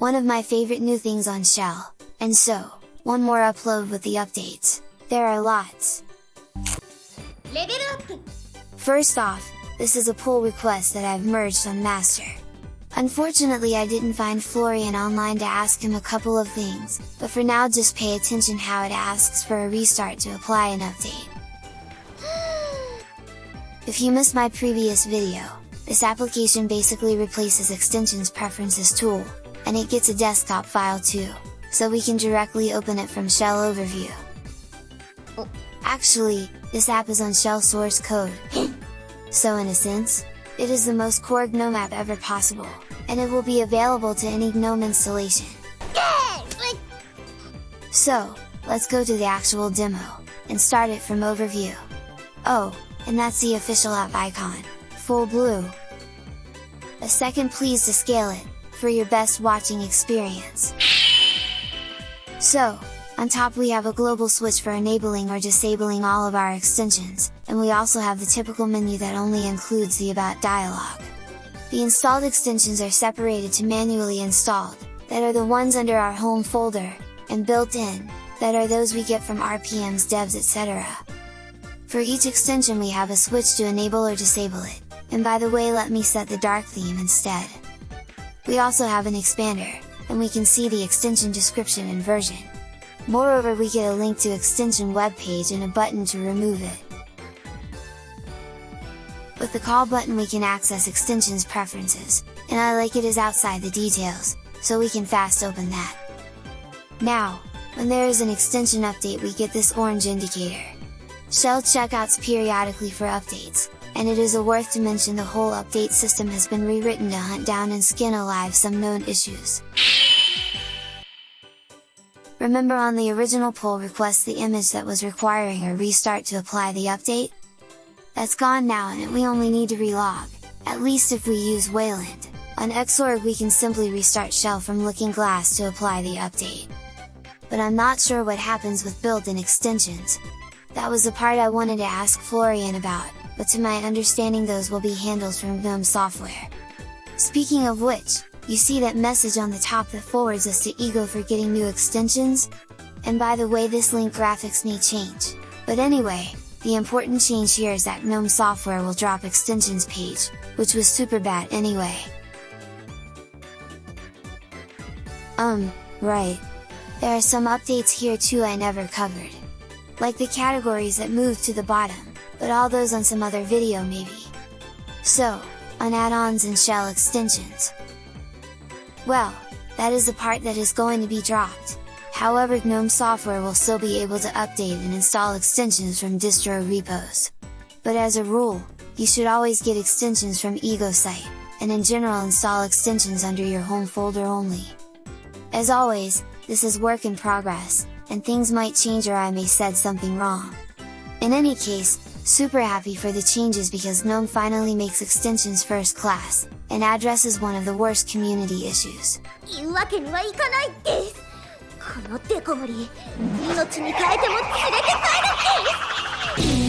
one of my favorite new things on Shell, and so, one more upload with the updates, there are lots! First off, this is a pull request that I've merged on master. Unfortunately I didn't find Florian online to ask him a couple of things, but for now just pay attention how it asks for a restart to apply an update. if you missed my previous video, this application basically replaces extensions preferences tool, and it gets a desktop file too, so we can directly open it from shell overview. Oh, actually, this app is on shell source code. so in a sense, it is the most core GNOME app ever possible, and it will be available to any GNOME installation. So, let's go to the actual demo, and start it from overview. Oh, and that's the official app icon, full blue. A second please to scale it, for your best watching experience. So, on top we have a global switch for enabling or disabling all of our extensions, and we also have the typical menu that only includes the About dialog. The installed extensions are separated to manually installed, that are the ones under our home folder, and built-in, that are those we get from RPMs debs etc. For each extension we have a switch to enable or disable it, and by the way let me set the dark theme instead. We also have an expander, and we can see the extension description and version. Moreover we get a link to extension web page and a button to remove it. With the call button we can access extensions preferences, and I like it is outside the details, so we can fast open that. Now, when there is an extension update we get this orange indicator. Shell checkouts periodically for updates, and it is a worth to mention the whole update system has been rewritten to hunt down and skin alive some known issues. Remember on the original pull request the image that was requiring a restart to apply the update? That's gone now and we only need to relog, at least if we use Wayland. On Xorg we can simply restart shell from Looking Glass to apply the update. But I'm not sure what happens with built-in extensions. That was the part I wanted to ask Florian about, but to my understanding those will be handled from GNOME software. Speaking of which, you see that message on the top that forwards us to Ego for getting new extensions? And by the way this link graphics may change, but anyway, the important change here is that GNOME software will drop extensions page, which was super bad anyway. Um, right. There are some updates here too I never covered. Like the categories that moved to the bottom, but all those on some other video maybe. So, on add-ons and shell extensions, well, that is the part that is going to be dropped. However GNOME software will still be able to update and install extensions from distro repos. But as a rule, you should always get extensions from EgoSite, and in general install extensions under your home folder only. As always, this is work in progress, and things might change or I may said something wrong. In any case, super happy for the changes because GNOME finally makes extensions first class, and addresses one of the worst community issues. いうわけにはいかないってこのデコ盛り命に変えても連れて帰るって